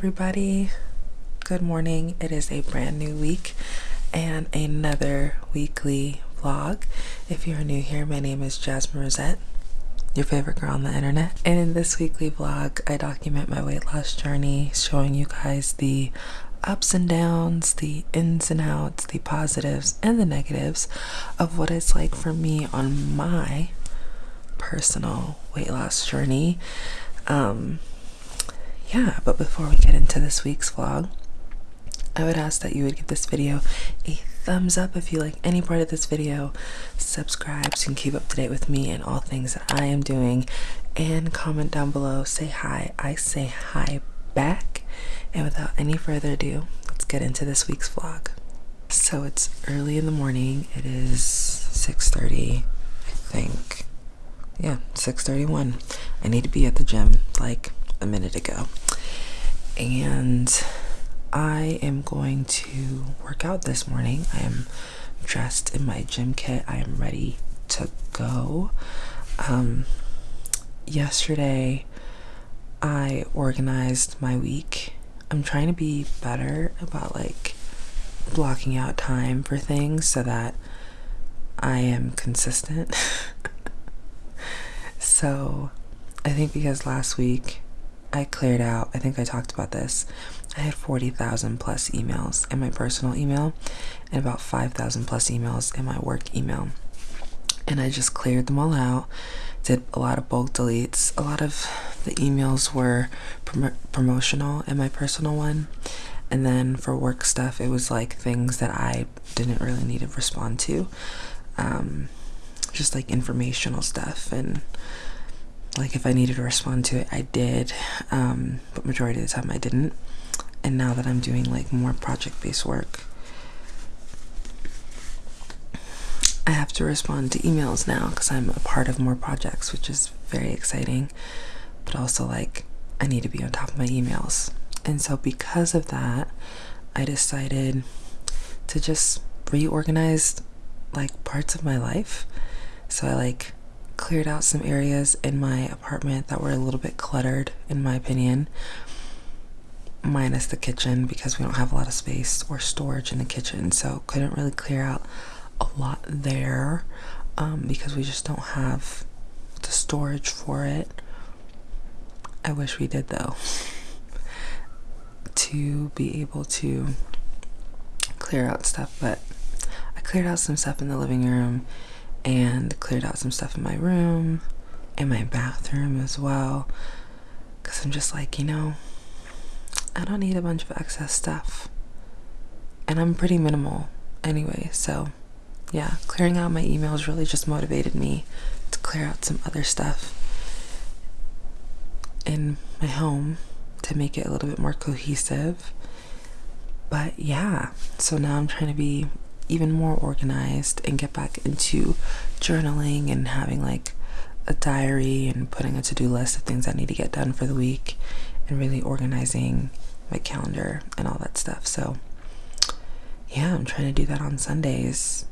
everybody. Good morning. It is a brand new week and another weekly vlog. If you're new here, my name is Jasmine Rosette, your favorite girl on the internet. And in this weekly vlog, I document my weight loss journey, showing you guys the ups and downs, the ins and outs, the positives and the negatives of what it's like for me on my personal weight loss journey. Um, yeah, but before we get into this week's vlog, I would ask that you would give this video a thumbs up if you like any part of this video, subscribe so you can keep up to date with me and all things that I am doing, and comment down below, say hi. I say hi back. And without any further ado, let's get into this week's vlog. So it's early in the morning. It is 6:30, I think. Yeah, 6:31. I need to be at the gym like a minute ago. And I am going to work out this morning. I am dressed in my gym kit. I am ready to go. Um, yesterday, I organized my week. I'm trying to be better about like blocking out time for things so that I am consistent. so, I think because last week I cleared out, I think I talked about this. I had 40,000 plus emails in my personal email and about 5,000 plus emails in my work email. And I just cleared them all out, did a lot of bulk deletes. A lot of the emails were prom promotional in my personal one. And then for work stuff, it was like things that I didn't really need to respond to. Um, just like informational stuff and like if I needed to respond to it, I did, um, but majority of the time I didn't. And now that I'm doing like more project-based work, I have to respond to emails now because I'm a part of more projects, which is very exciting. But also like I need to be on top of my emails. And so because of that, I decided to just reorganize like parts of my life. So I like cleared out some areas in my apartment that were a little bit cluttered, in my opinion, minus the kitchen because we don't have a lot of space or storage in the kitchen, so couldn't really clear out a lot there um, because we just don't have the storage for it. I wish we did though. to be able to clear out stuff, but I cleared out some stuff in the living room and cleared out some stuff in my room and my bathroom as well because I'm just like, you know, I don't need a bunch of excess stuff. And I'm pretty minimal anyway, so yeah, clearing out my emails really just motivated me to clear out some other stuff in my home to make it a little bit more cohesive. But yeah, so now I'm trying to be even more organized and get back into journaling and having like a diary and putting a to-do list of things I need to get done for the week and really organizing my calendar and all that stuff. So yeah, I'm trying to do that on Sundays.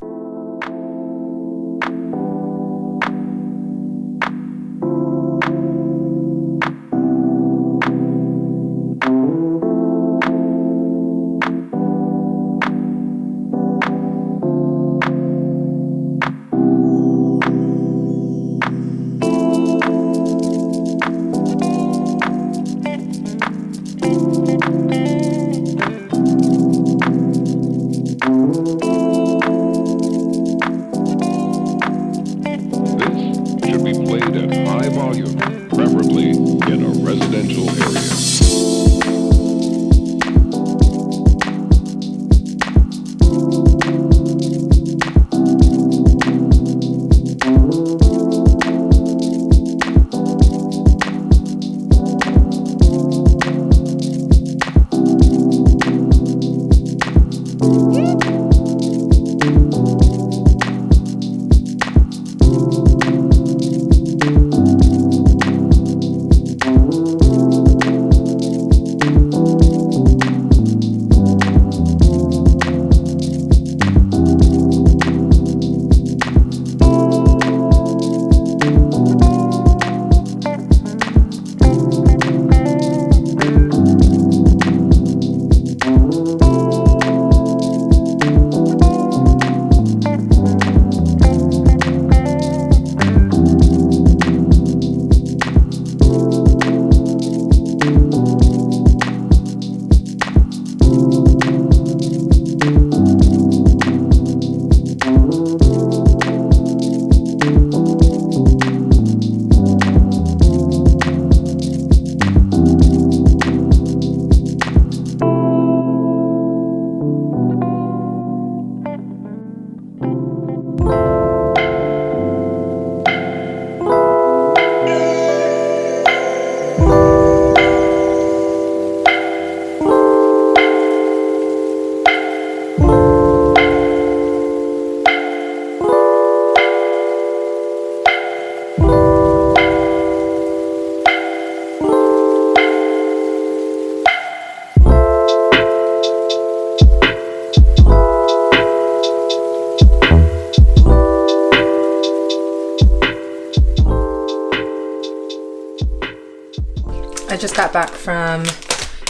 From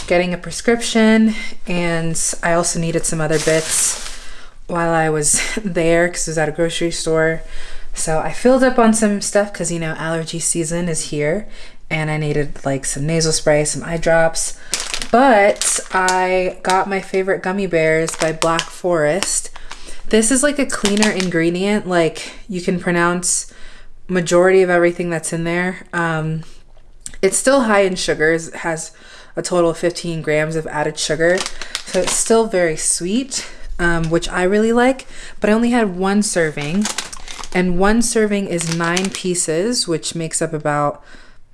getting a prescription and I also needed some other bits while I was there because I was at a grocery store. So I filled up on some stuff because you know allergy season is here and I needed like some nasal spray, some eye drops. But I got my favorite gummy bears by Black Forest. This is like a cleaner ingredient, like you can pronounce majority of everything that's in there. Um, it's still high in sugars. It has a total of 15 grams of added sugar. So it's still very sweet, um, which I really like. But I only had one serving. And one serving is nine pieces, which makes up about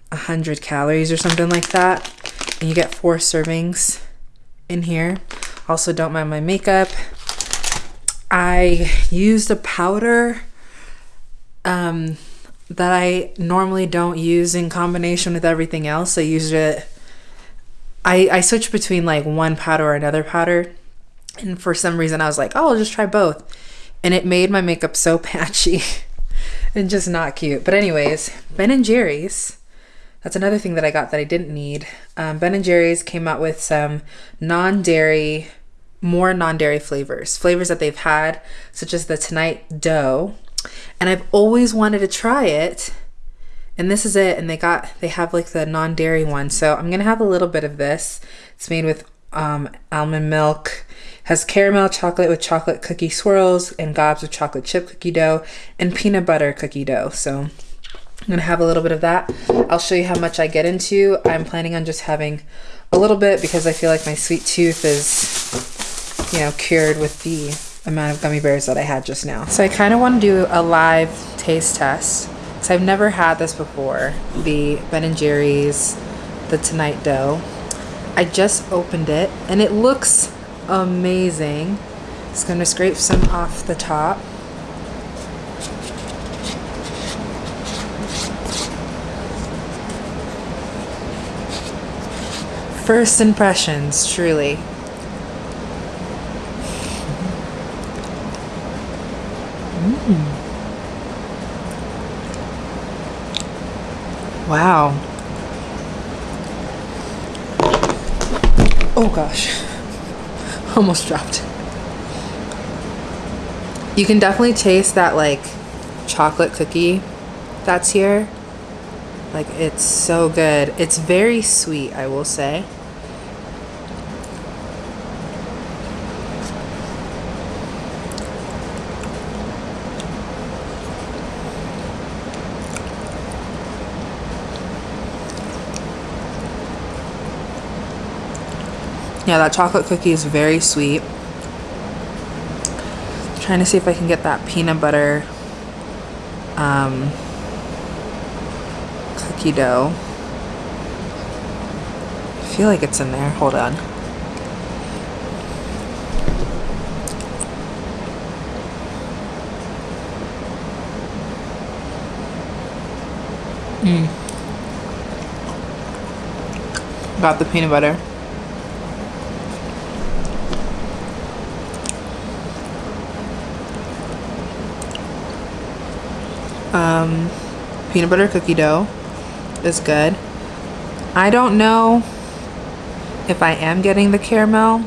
100 calories or something like that. And you get four servings in here. Also, don't mind my makeup. I used a powder um, that I normally don't use in combination with everything else. I used it, I, I switched between like one powder or another powder. And for some reason, I was like, oh, I'll just try both. And it made my makeup so patchy and just not cute. But, anyways, Ben and Jerry's. That's another thing that I got that I didn't need. Um, ben and Jerry's came out with some non dairy, more non dairy flavors, flavors that they've had, such as the Tonight Dough and I've always wanted to try it. And this is it. And they got, they have like the non dairy one. So I'm to have a little bit of this. It's made with um, almond milk, has caramel chocolate with chocolate cookie swirls, and gobs of chocolate chip cookie dough, and peanut butter cookie dough. So I'm to have a little bit of that. I'll show you how much I get into. I'm planning on just having a little bit because I feel like my sweet tooth is, you know, cured with the amount of gummy bears that I had just now. So I kind of want to do a live taste test because I've never had this before. The Ben & Jerry's, the Tonight Dough. I just opened it and it looks amazing. Just going to scrape some off the top. First impressions, truly. Mm. Wow. Oh gosh. Almost dropped. You can definitely taste that like chocolate cookie that's here. Like it's so good. It's very sweet, I will say. Yeah, that chocolate cookie is very sweet. I'm trying to see if I can get that peanut butter um, cookie dough. I feel like it's in there. Hold on. Mm. Got the peanut butter. Um, peanut butter cookie dough is good. I don't know if I am getting the caramel.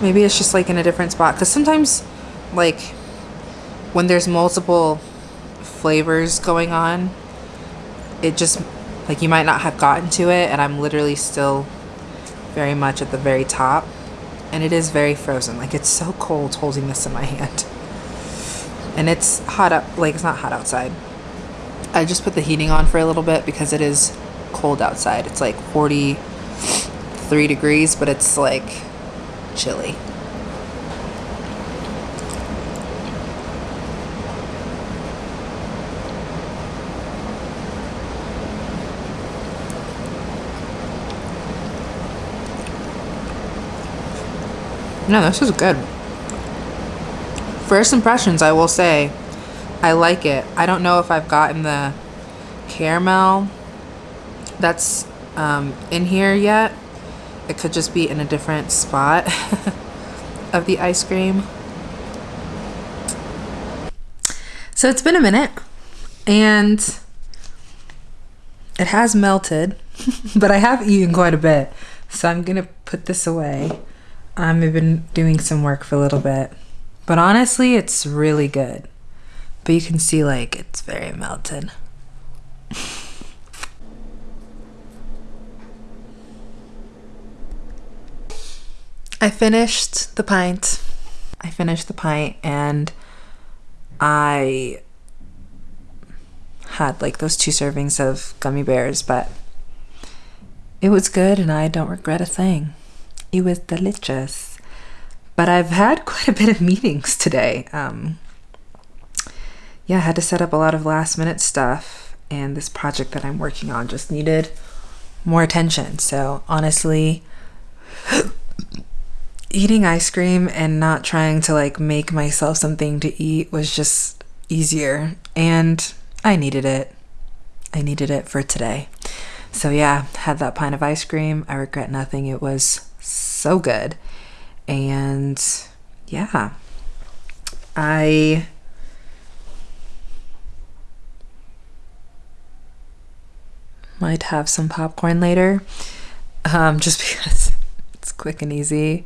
Maybe it's just like in a different spot. Because sometimes, like, when there's multiple flavors going on, it just, like, you might not have gotten to it. And I'm literally still very much at the very top. And it is very frozen. Like, it's so cold holding this in my hand and it's hot up like it's not hot outside. I just put the heating on for a little bit because it is cold outside. It's like 43 degrees but it's like chilly. No, this is good. First impressions, I will say, I like it. I don't know if I've gotten the caramel that's um, in here yet. It could just be in a different spot of the ice cream. So it's been a minute and it has melted. but I have eaten quite a bit. So I'm going to put this away. I've been doing some work for a little bit. But honestly, it's really good. But you can see like it's very melted. I finished the pint. I finished the pint and I had like those two servings of gummy bears, but it was good and I don't regret a thing. It was delicious. But I've had quite a bit of meetings today. Um, yeah, I had to set up a lot of last minute stuff, and this project that I'm working on just needed more attention. So, honestly, eating ice cream and not trying to like make myself something to eat was just easier and I needed it. I needed it for today. So yeah, had that pint of ice cream. I regret nothing. It was so good. And yeah. I might have some popcorn later. Um, just because it's quick and easy.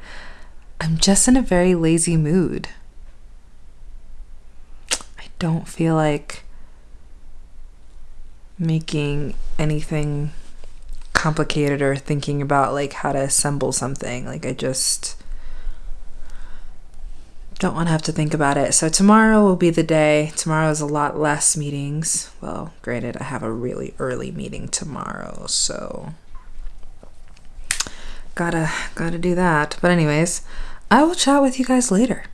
I'm just in a very lazy mood. I don't feel like making anything complicated or thinking about like how to assemble something. Like I just don't want to have to think about it. So tomorrow will be the day. Tomorrow is a lot less meetings. Well, granted, I have a really early meeting tomorrow, so gotta gotta do that. But anyways, I will chat with you guys later.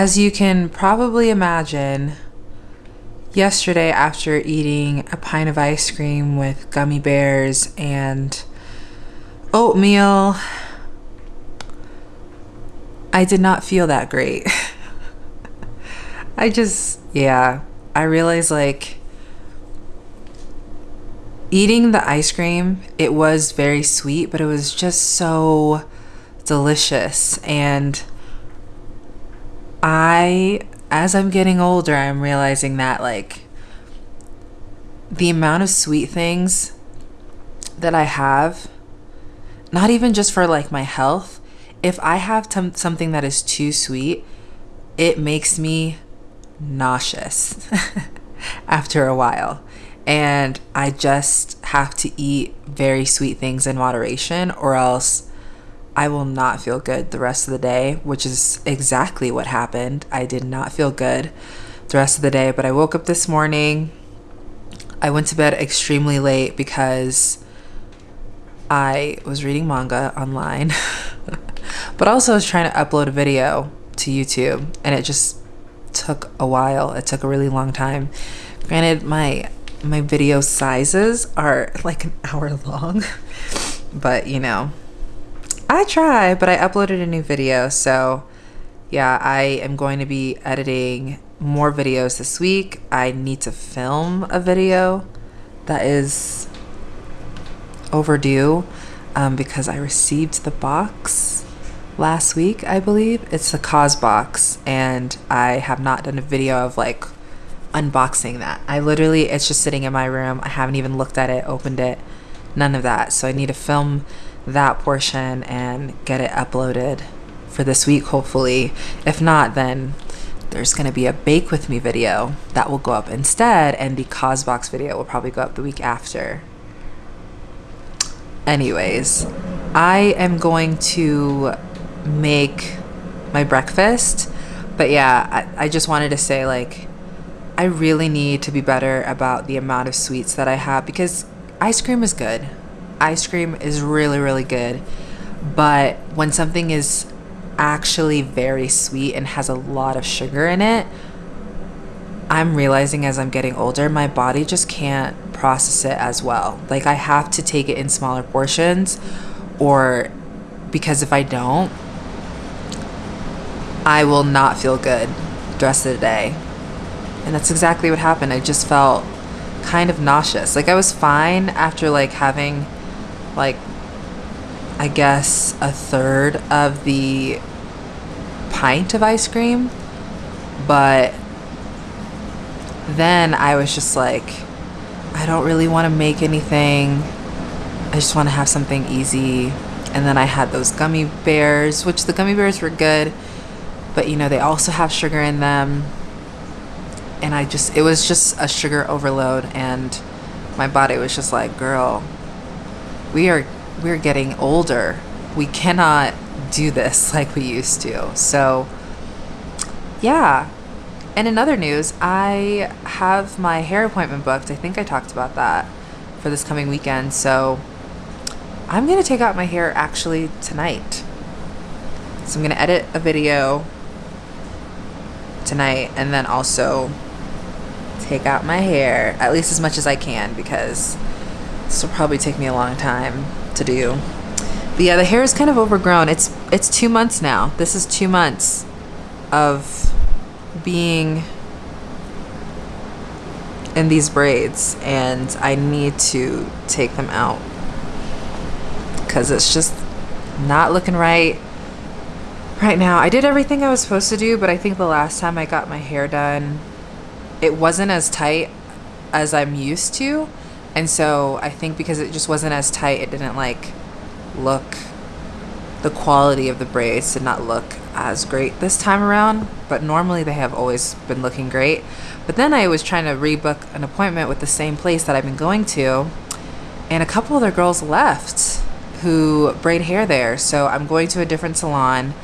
As you can probably imagine, yesterday after eating a pint of ice cream with gummy bears and oatmeal, I did not feel that great. I just, yeah, I realized like eating the ice cream, it was very sweet, but it was just so delicious. And I, as I'm getting older, I'm realizing that like the amount of sweet things that I have, not even just for like my health, if I have t- something that is too sweet, it makes me nauseous after a while. And I just have to eat very sweet things in moderation, or else I will not feel good the rest of the day, which is exactly what happened. I did not feel good the rest of the day, but I woke up this morning. I went to bed extremely late because I was reading manga online. But also I was trying to upload a video to YouTube and it just took a while. It took a really long time. Granted, my my video sizes are like an hour long, but you know, I try, but I uploaded a new video, so yeah, I am going to be editing more videos this week. I need to film a video that is overdue um, because I received the box last week, I believe. It's the Causebox, and I have not done a video of like unboxing that. I literally, it's just sitting in my room. I haven't even looked at it, opened it, none of that. So I need to film that portion and get it uploaded for this week, hopefully. If not, then there's going to be a bake with me video that will go up instead, and the Causebox video will probably go up the week after. Anyways, I am going to make my breakfast, but yeah, I, I just wanted to say, like, I really need to be better about the amount of sweets that I have because ice cream is good. Ice cream is really, really good. But when something is actually very sweet and has a lot of sugar in it, I'm realizing as I'm getting older, my body just can't process it as well. Like, I have to take it in smaller portions, or because if I don't, I will not feel good the rest of the day. And that's exactly what happened. I just felt kind of nauseous. Like, I was fine after, like, having, like, I guess a third of the pint of ice cream, but then I was just like, I don't really want to make anything. I just want to have something easy. And then I had those gummy bears, which the gummy bears were good, but you know, they also have sugar in them. And I just, it was just a sugar overload. And my body was just like, girl, we are, we're getting older. We cannot do this like we used to. So, yeah. And in other news, I have my hair appointment booked. I think I talked about that for this coming weekend. So, I'm going to take out my hair actually tonight. So, I'm going to edit a video tonight and then also take out my hair at least as much as I can because this will probably take me a long time to do. But yeah, the hair is kind of overgrown. It's it's two months now. This is two months of being in these braids and I need to take them out because it's just not looking right right now. I did everything I was supposed to do, but I think the last time I got my hair done, it wasn't as tight as I'm used to. And so I think because it just wasn't as tight, it didn't like look the quality of the braids did not look as great this time around but normally they have always been looking great. But then i was trying to rebook an appointment with the same place that i've been going to and a couple other girls left who braid hair there. So i'm going to a different salon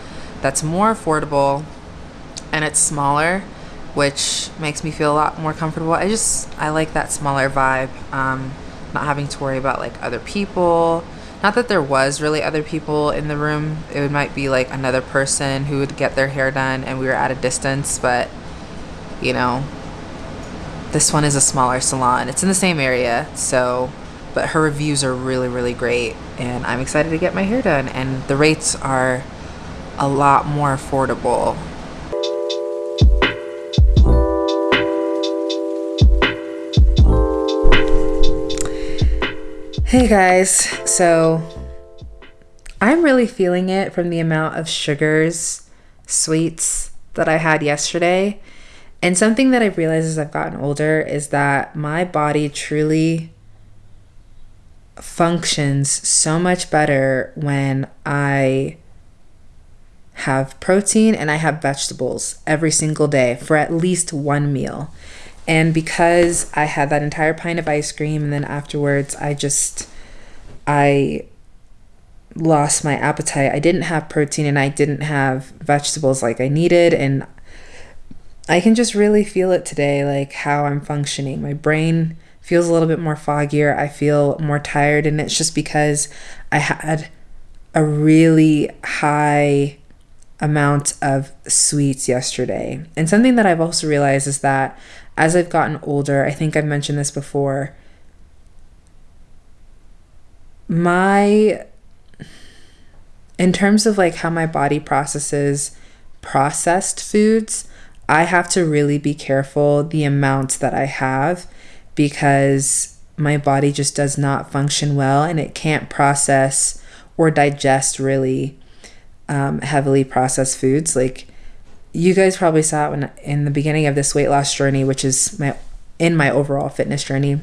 that's more affordable and it's smaller which makes me feel a lot more comfortable i just i like that smaller vibe um, not having to worry about like other people not that there was really other people in the room. It might be like another person who would get their hair done and we were at a distance, but you know, this one is a smaller salon. It's in the same area, so but her reviews are really really great and I'm excited to get my hair done and the rates are a lot more affordable Hey guys, so I'm really feeling it from the amount of sugars, sweets that I had yesterday. And something that I've realized as I've gotten older is that my body truly functions so much better when I have protein and I have vegetables every single day for at least one meal. And because I had that entire pint of ice cream and then afterwards I just I lost my appetite. I didn't have protein and I didn't have vegetables like I needed and I can just really feel it today like how I'm functioning. My brain feels a little bit more foggier. I feel more tired and it's just because I had a really high amount of sweets yesterday. And something that I've also realized is that as I've gotten older, I think I've mentioned this before, my in terms of like how my body processes processed foods, I have to really be careful the amount that I have because my body just does not function well and it can't process or digest really um, heavily processed foods. Like you guys probably saw it when in the beginning of this weight loss journey, which is my in my overall fitness journey.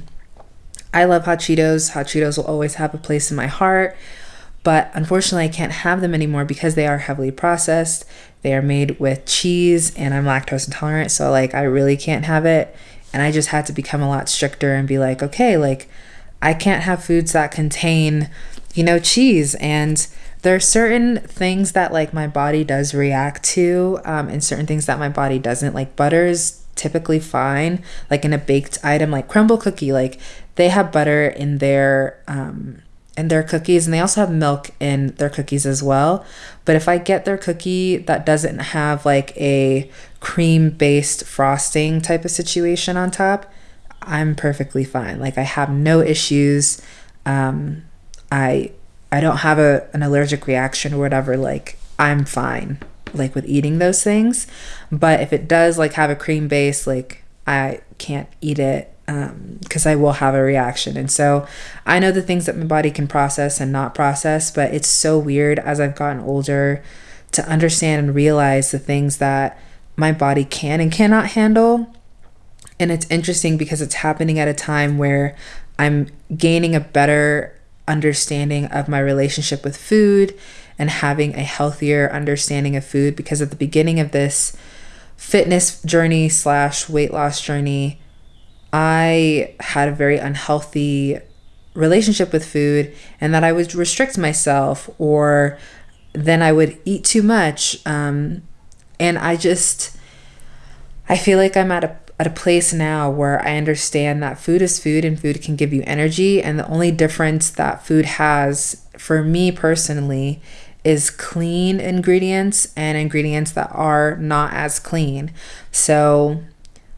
I love hot Cheetos. Hot Cheetos will always have a place in my heart, but unfortunately, I can't have them anymore because they are heavily processed. They are made with cheese, and I'm lactose intolerant, so like I really can't have it. And I just had to become a lot stricter and be like, okay, like I can't have foods that contain, you know, cheese and there are certain things that like my body does react to um, and certain things that my body doesn't. Like butter is typically fine like in a baked item like Crumbl cookie like they have butter in their um, in their cookies and they also have milk in their cookies as well. But if i get their cookie that doesn't have like a cream based frosting type of situation on top i'm perfectly fine. Like i have no issues. Um, i I don't have a an allergic reaction or whatever, like I'm fine like with eating those things. But if it does like have a cream base, like I can't eat it because um, I will have a reaction. And so I know the things that my body can process and not process, but it's so weird as I've gotten older to understand and realize the things that my body can and cannot handle. And it's interesting because it's happening at a time where I'm gaining a better understanding of my relationship with food and having a healthier understanding of food because at the beginning of this fitness journey slash weight loss journey i had a very unhealthy relationship with food and that i would restrict myself or then i would eat too much um, and i just i feel like i'm at a at a place now where I understand that food is food and food can give you energy. And the only difference that food has for me personally is clean ingredients and ingredients that are not as clean. So,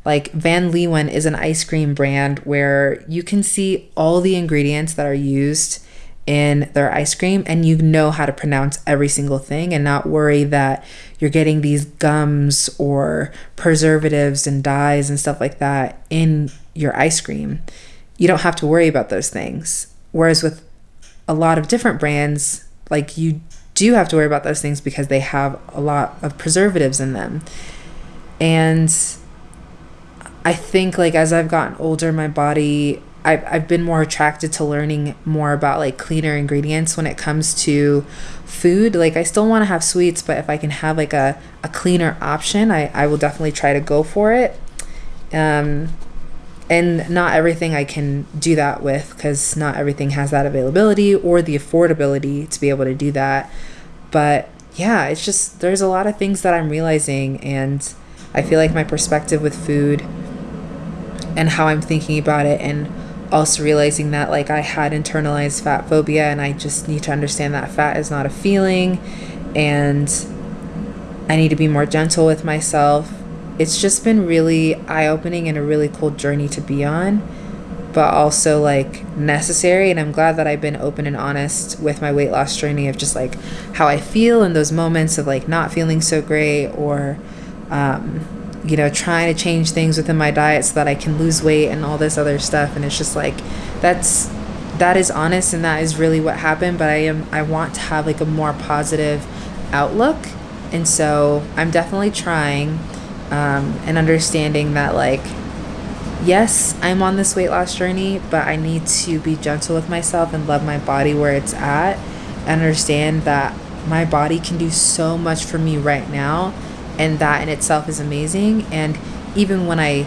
like Van Leeuwen is an ice cream brand where you can see all the ingredients that are used in their ice cream and you know how to pronounce every single thing and not worry that you're getting these gums or preservatives and dyes and stuff like that in your ice cream. You don't have to worry about those things. Whereas with a lot of different brands, like you do have to worry about those things because they have a lot of preservatives in them. And I think like as I've gotten older, my body I've, I've been more attracted to learning more about like cleaner ingredients when it comes to food. Like i still want to have sweets but if i can have like a, a cleaner option I, I will definitely try to go for it. Um, and not everything i can do that with because not everything has that availability or the affordability to be able to do that. But yeah it's just there's a lot of things that i'm realizing and i feel like my perspective with food and how i'm thinking about it and also realizing that like I had internalized fat phobia and I just need to understand that fat is not a feeling and I need to be more gentle with myself. It's just been really eye opening and a really cool journey to be on, but also like necessary. And I'm glad that I've been open and honest with my weight loss journey of just like how I feel in those moments of like not feeling so great or, um, you know, trying to change things within my diet so that I can lose weight and all this other stuff. And it's just like, that's, that is honest and that is really what happened. But I am, I want to have like a more positive outlook. And so I'm definitely trying um, and understanding that, like, yes, I'm on this weight loss journey, but I need to be gentle with myself and love my body where it's at. And understand that my body can do so much for me right now and that in itself is amazing. And even when i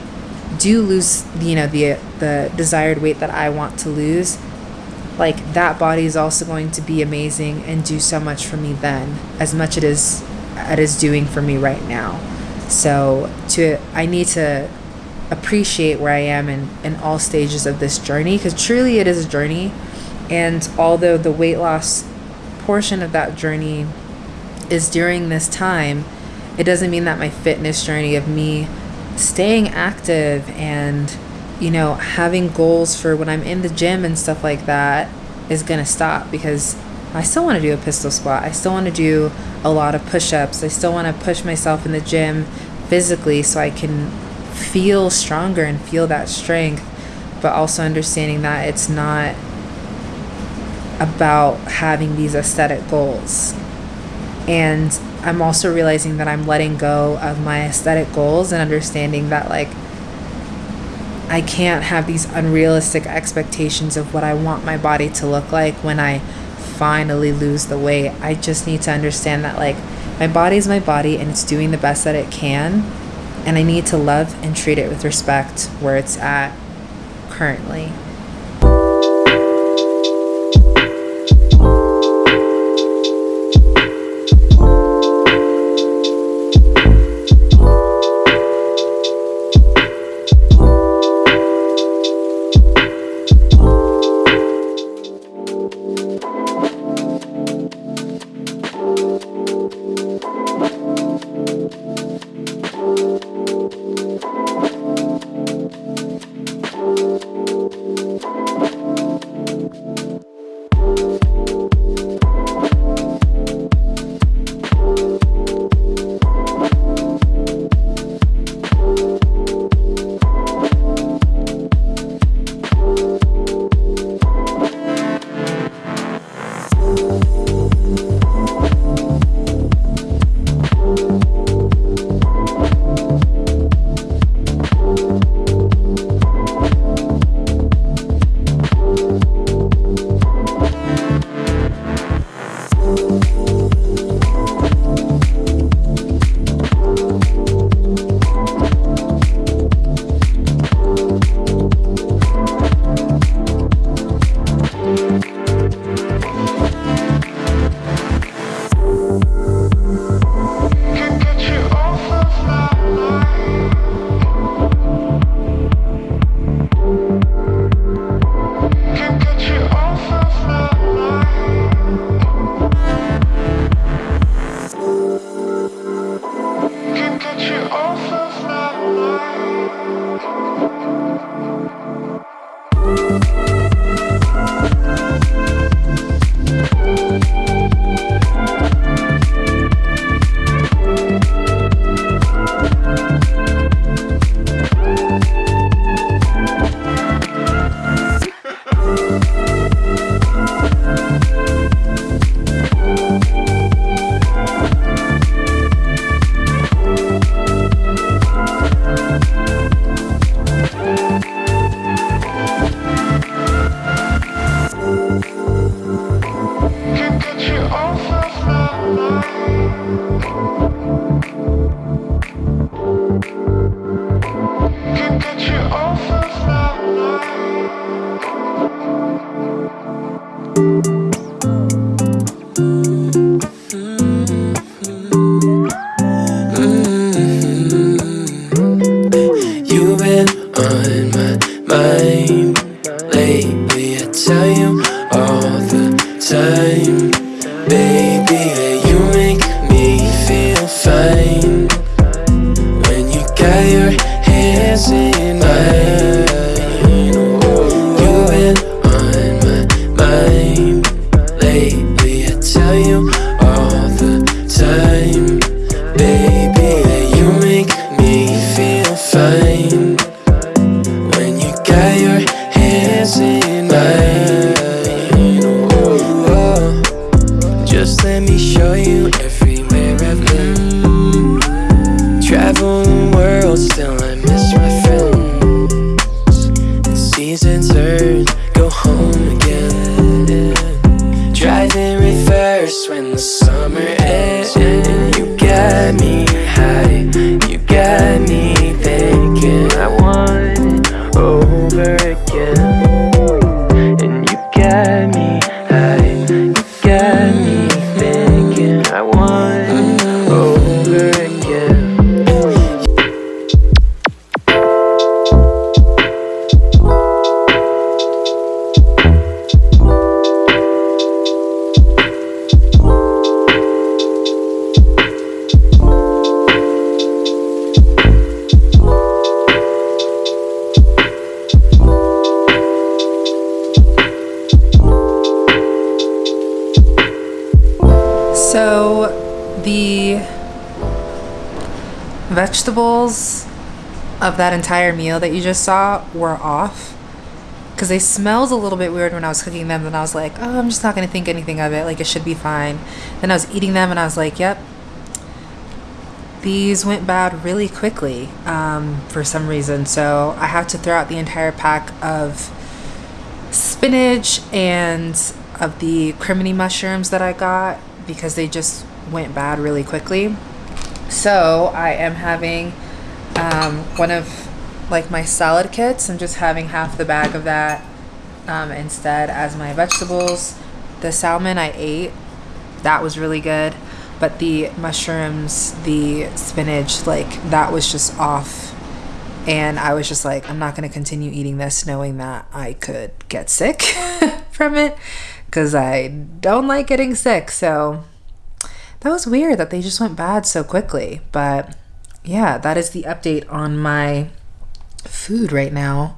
do lose you know the the desired weight that i want to lose like that body is also going to be amazing and do so much for me then as much it is it is doing for me right now. So to i need to appreciate where i am in in all stages of this journey because truly it is a journey. And although the weight loss portion of that journey is during this time, it doesn't mean that my fitness journey of me staying active and, you know, having goals for when I'm in the gym and stuff like that is going to stop because I still want to do a pistol squat. I still want to do a lot of push ups. I still want to push myself in the gym physically so I can feel stronger and feel that strength, but also understanding that it's not about having these aesthetic goals. And I'm also realizing that I'm letting go of my aesthetic goals and understanding that, like, I can't have these unrealistic expectations of what I want my body to look like when I finally lose the weight. I just need to understand that, like, my body is my body and it's doing the best that it can. And I need to love and treat it with respect where it's at currently. world Still I miss my friends And seasons turn that entire meal that you just saw were off because they smelled a little bit weird when I was cooking them. And I was like, oh, I'm just not going to think anything of it. Like, it should be fine. Then I was eating them and I was like, yep, these went bad really quickly um, for some reason. So I have to throw out the entire pack of spinach and of the crimini mushrooms that I got because they just went bad really quickly. So I am having um, one of like my salad kits. I'm just having half the bag of that um, instead as my vegetables. The salmon I ate, that was really good. But the mushrooms, the spinach, like that was just off. And I was just like, I'm not going to continue eating this knowing that I could get sick from it because I don't like getting sick. So that was weird that they just went bad so quickly. But yeah, that is the update on my food right now.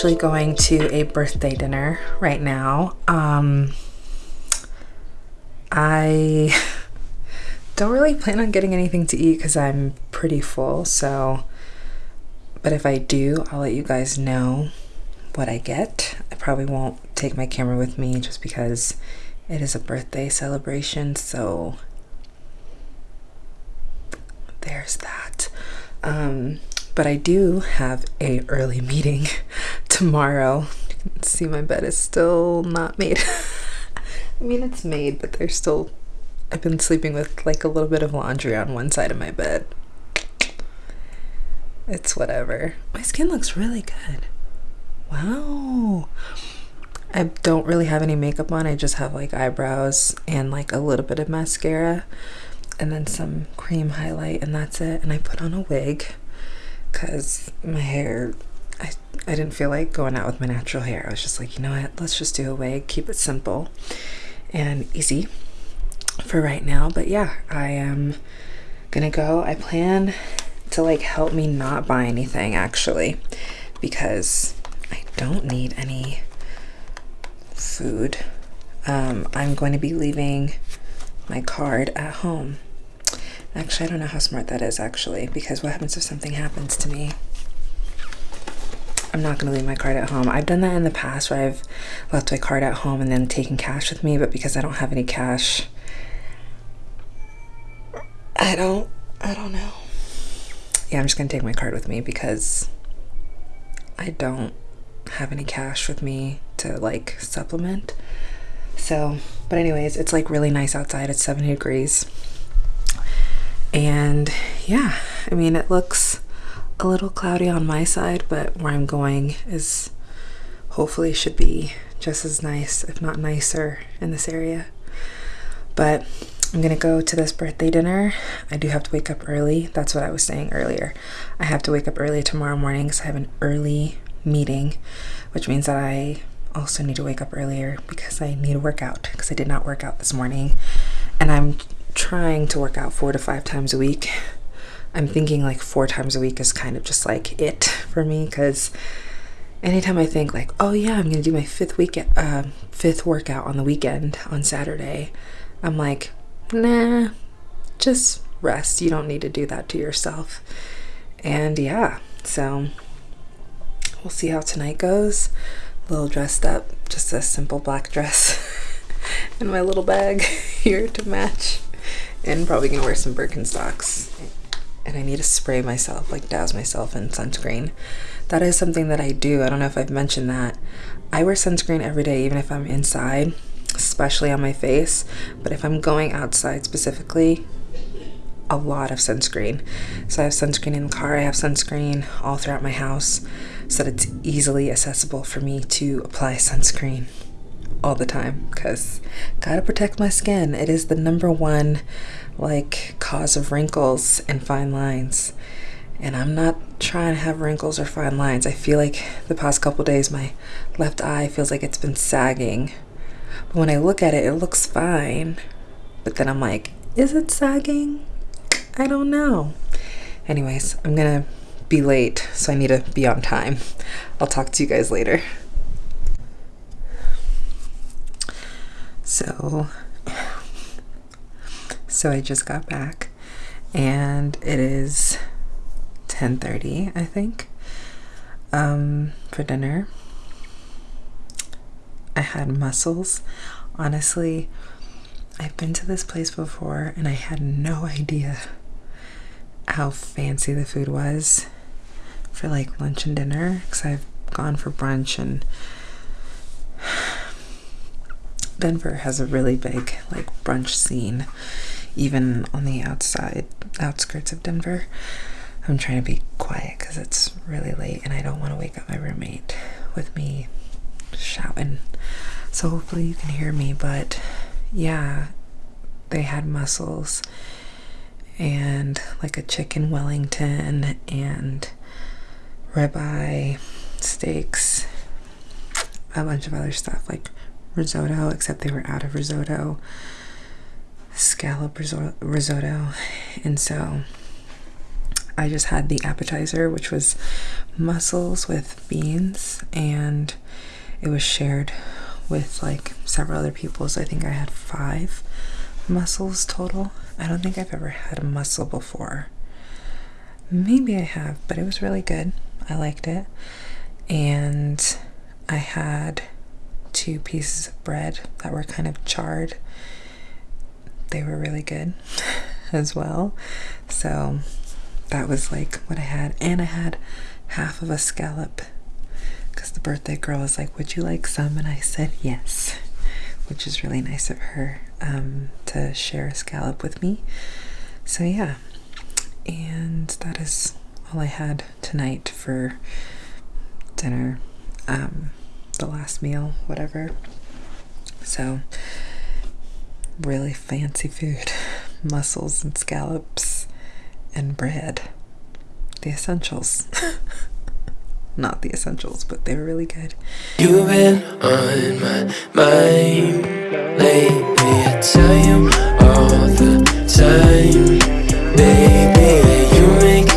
Actually going to a birthday dinner right now. Um, I don't really plan on getting anything to eat because I'm pretty full. So, but if I do, I'll let you guys know what I get. I probably won't take my camera with me just because it is a birthday celebration. So there's that. Um, but I do have a early meeting tomorrow. See my bed is still not made. I mean, it's made, but there's still. I've been sleeping with like a little bit of laundry on one side of my bed. It's whatever. My skin looks really good. Wow. I don't really have any makeup on. I just have like eyebrows and like a little bit of mascara and then some cream highlight and that's it. And I put on a wig because my hair I, I didn't feel like going out with my natural hair. I was just like, you know what, let's just do a wig, keep it simple and easy for right now. But yeah, I am gonna go. I plan to like help me not buy anything actually because I don't need any food. Um, I'm going to be leaving my card at home. Actually, I don't know how smart that is actually, because what happens if something happens to me? I'm not gonna leave my card at home. I've done that in the past where I've left my card at home and then taken cash with me, but because I don't have any cash, I don't, I don't know. Yeah, I'm just gonna take my card with me because I don't have any cash with me to like supplement. So, but anyways, it's like really nice outside. It's 70 degrees. And yeah, I mean, it looks a little cloudy on my side, but where I'm going is hopefully should be just as nice, if not nicer, in this area. But I'm gonna go to this birthday dinner. I do have to wake up early. That's what I was saying earlier. I have to wake up early tomorrow morning because I have an early meeting, which means that I also need to wake up earlier because I need to work out because I did not work out this morning. And I'm trying to work out four to five times a week. I'm thinking like four times a week is kind of just like it for me because anytime I think like, oh yeah, I'm gonna do my fifth week uh, fifth workout on the weekend on Saturday, I'm like, nah, just rest. You don't need to do that to yourself. And yeah, so we'll see how tonight goes. A little dressed up, just a simple black dress and my little bag here to match. And probably gonna wear some Birkenstocks and I need to spray myself, like douse myself in sunscreen. That is something that I do. I don't know if I've mentioned that. I wear sunscreen every day, even if I'm inside, especially on my face. But if I'm going outside specifically, a lot of sunscreen. So I have sunscreen in the car, I have sunscreen all throughout my house so that it's easily accessible for me to apply sunscreen all the time because gotta protect my skin. It is the number one like cause of wrinkles and fine lines. And I'm not trying to have wrinkles or fine lines. I feel like the past couple days my left eye feels like it's been sagging. But when I look at it, it looks fine. But then I'm like, is it sagging? I don't know. Anyways, I'm gonna be late, so I need to be on time. I'll talk to you guys later. So, so I just got back and it is 10:30, I think. Um for dinner. I had mussels. Honestly, I've been to this place before and I had no idea how fancy the food was for like lunch and dinner because I've gone for brunch and Denver has a really big like brunch scene even on the outside outskirts of Denver. I'm trying to be quiet because it's really late and I don't want to wake up my roommate with me shouting. So hopefully you can hear me, but yeah, they had mussels and like a chicken Wellington and ribeye steaks, a bunch of other stuff like risotto, except they were out of risotto, scallop risotto, and so I just had the appetizer, which was mussels with beans, and it was shared with like several other people. So I think I had five mussels total. I don't think I've ever had a mussel before. Maybe I have, but it was really good. I liked it. And I had two pieces of bread that were kind of charred. They were really good as well. So that was like what I had. And I had half of a scallop because the birthday girl was like, Would you like some? And I said yes, which is really nice of her um, to share a scallop with me. So, yeah, and that is all I had tonight for dinner. Um, the last meal, whatever. So, really fancy food mussels and scallops and bread. The essentials. Not the essentials, but they were really good. You've been on my mind lately. I tell you all the time, baby. You make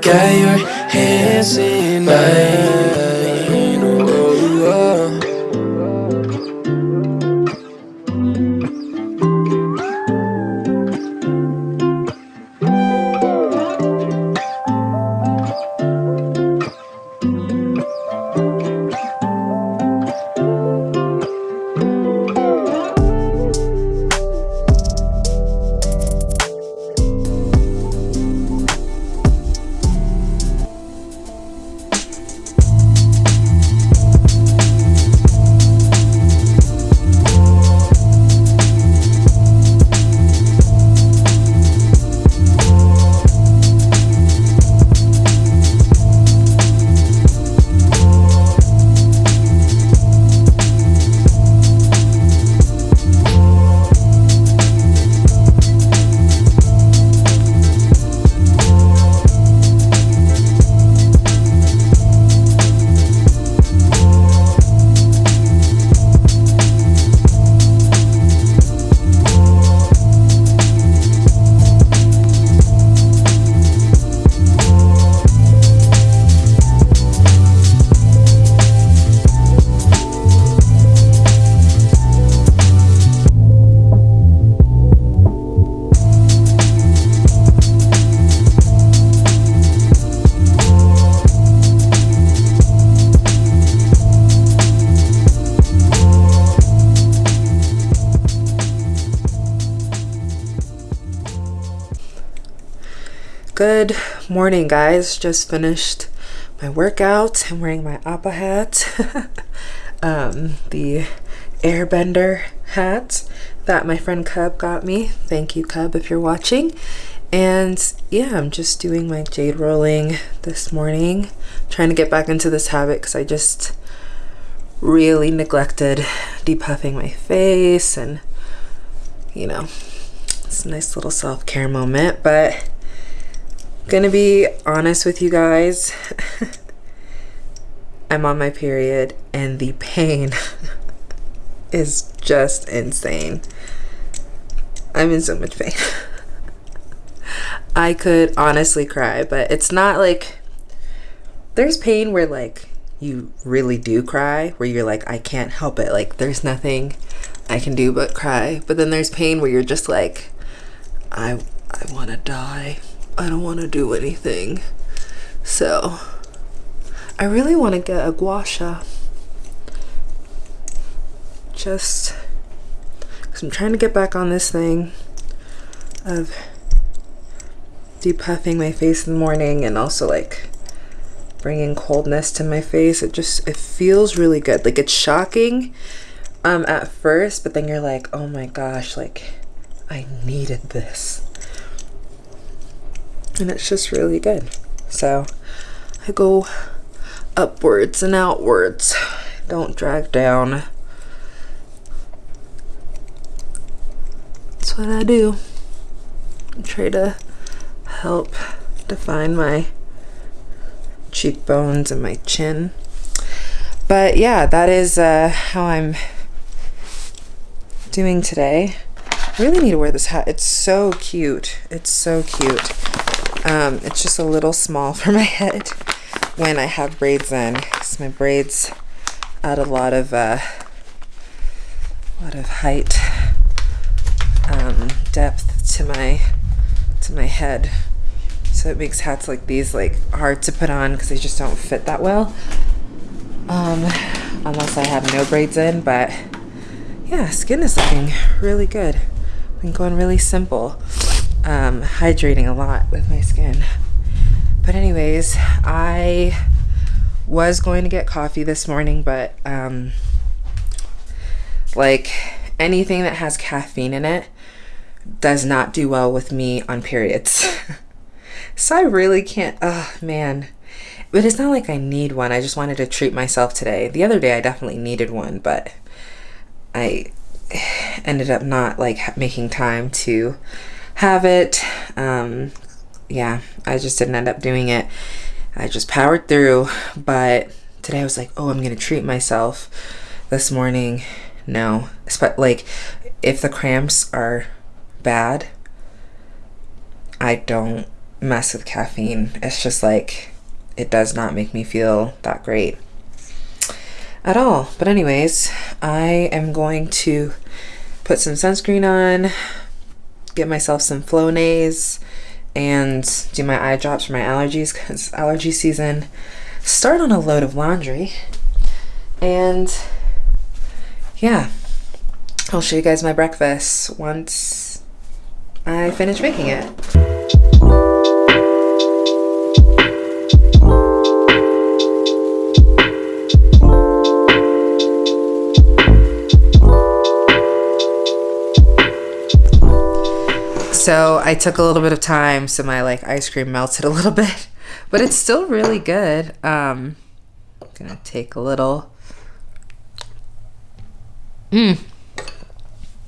Got your hands in mine. Good morning, guys. Just finished my workout. I'm wearing my Appa hat, um, the airbender hat that my friend Cub got me. Thank you, Cub, if you're watching. And yeah, I'm just doing my jade rolling this morning. trying to get back into this habit because I just really neglected depuffing my face and you know, it's a nice little self-care moment, but gonna be honest with you guys. I'm on my period and the pain is just insane. I'm in so much pain. I could honestly cry but it's not like there's pain where like you really do cry where you're like i can't help it. Like there's nothing i can do but cry. But then there's pain where you're just like i i want to die I don't want to do anything. So I really want to get a gua sha. Just because I'm trying to get back on this thing of depuffing my face in the morning and also like bringing coldness to my face. It just, it feels really good. Like it's shocking um, at first, but then you're like, oh my gosh, like I needed this and it's just really good. So I go upwards and outwards. Don't drag down. That's what I do. I try to help define my cheekbones and my chin. But yeah, that is uh, how I'm doing today. I really need to wear this hat. It's so cute. It's so cute. Um, it's just a little small for my head when I have braids in because my braids add a lot of uh, a lot of height um, depth to my to my head. So it makes hats like these like hard to put on because they just don't fit that well. Um, unless I have no braids in but yeah skin is looking really good. Been going really simple um, hydrating a lot with my skin. But anyways, I was going to get coffee this morning, but um, like anything that has caffeine in it does not do well with me on periods. so I really can't, oh man. But it's not like I need one. I just wanted to treat myself today. The other day I definitely needed one, but I ended up not like making time to have it. Um, yeah, I just didn't end up doing it. I just powered through. But today I was like, oh, I'm going to treat myself this morning. No. but Like, if the cramps are bad, I don't mess with caffeine. It's just like, it does not make me feel that great at all. But anyways, I am going to put some sunscreen on, get myself some Flonase and do my eye drops for my allergies because allergy season start on a load of laundry and yeah I'll show you guys my breakfast once I finish making it. So I took a little bit of time so my like ice cream melted a little bit, but it's still really good. Um, I'm gonna take a little. Mmm.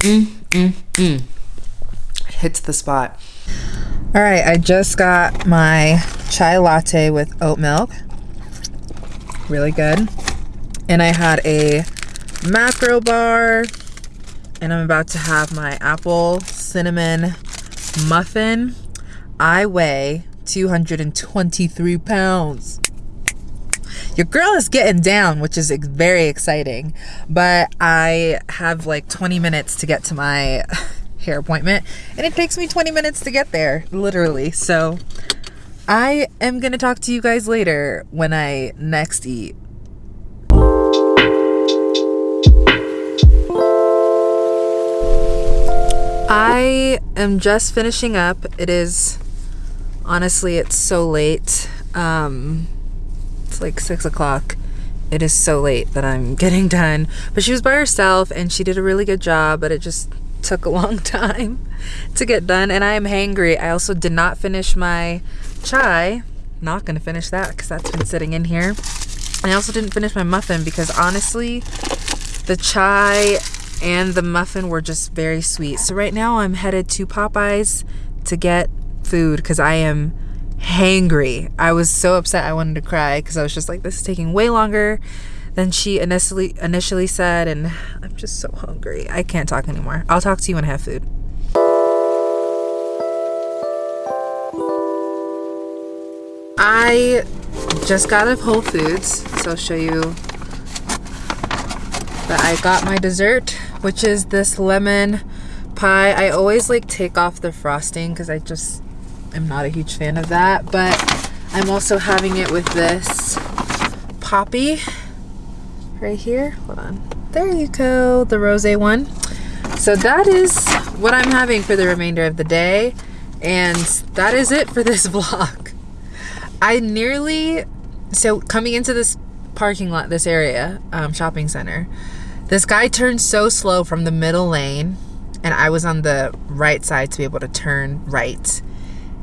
Mmm, mmm, mmm. Hits the spot. All right, I just got my chai latte with oat milk. Really good. And I had a macro bar and I'm about to have my apple cinnamon muffin. I weigh 223 pounds. Your girl is getting down, which is very exciting. But I have like 20 minutes to get to my hair appointment, and it takes me 20 minutes to get there, literally. So I am going to talk to you guys later when I next eat. I am just finishing up. It is Honestly, it's so late. Um, it's like six o'clock. It is so late that I'm getting done. But she was by herself and she did a really good job, but it just took a long time to get done. And I am hangry. I also did not finish my chai. Not gonna finish that because that's been sitting in here. I also didn't finish my muffin because honestly, the chai and the muffin were just very sweet. So right now I'm headed to Popeyes to get food because I am hangry. I was so upset I wanted to cry because I was just like, this is taking way longer than she initially initially said, and I'm just so hungry. I can't talk anymore. I'll talk to you when I have food. I just got out of Whole Foods, so I'll show you that I got my dessert, which is this lemon pie. I always like take off the frosting because I just am not a huge fan of that, but I'm also having it with this Poppi right here. Hold on. There you go, the rose one. So that is what I'm having for the remainder of the day. And that is it for this vlog. I nearly, so coming into this parking lot, this area, um, shopping center, this guy turned so slow from the middle lane and I was on the right side to be able to turn right.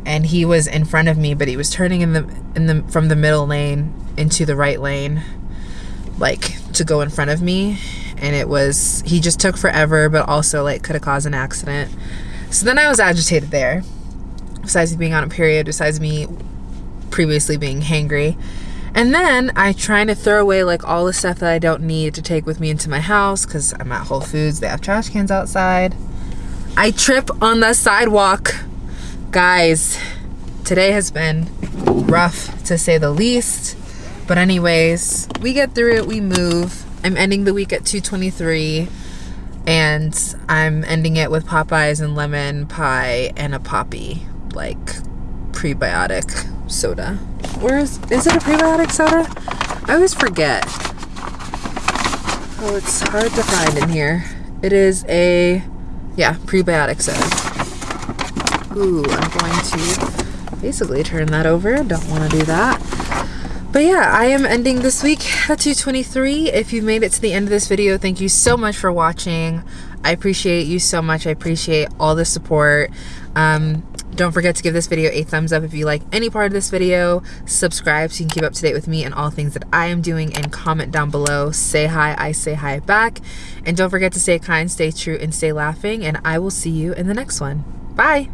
And he was in front of me, but he was turning in the in the from the middle lane into the right lane like to go in front of me and it was he just took forever but also like could have caused an accident. So then I was agitated there. Besides being on a period, besides me previously being hangry. And then I trying to throw away like all the stuff that I don't need to take with me into my house because I'm at Whole Foods. They have trash cans outside. I trip on the sidewalk. Guys, today has been rough to say the least. But anyways, we get through it, we move. I'm ending the week at 223 and I'm ending it with Popeyes and lemon pie and a Poppi, like prebiotic soda. Where is, is it a prebiotic soda? I always forget. Oh, it's hard to find in here. It is a, yeah, prebiotic soda. Ooh, I'm going to basically turn that over. Don't want to do that. But yeah, I am ending this week at 223. If you made it to the end of this video, thank you so much for watching. I appreciate you so much. I appreciate all the support. Um, don't forget to give this video a thumbs up if you like any part of this video. Subscribe so you can keep up to date with me and all things that I am doing and comment down below. Say hi, I say hi back. And don't forget to stay kind, stay true, and stay laughing. And I will see you in the next one. Bye.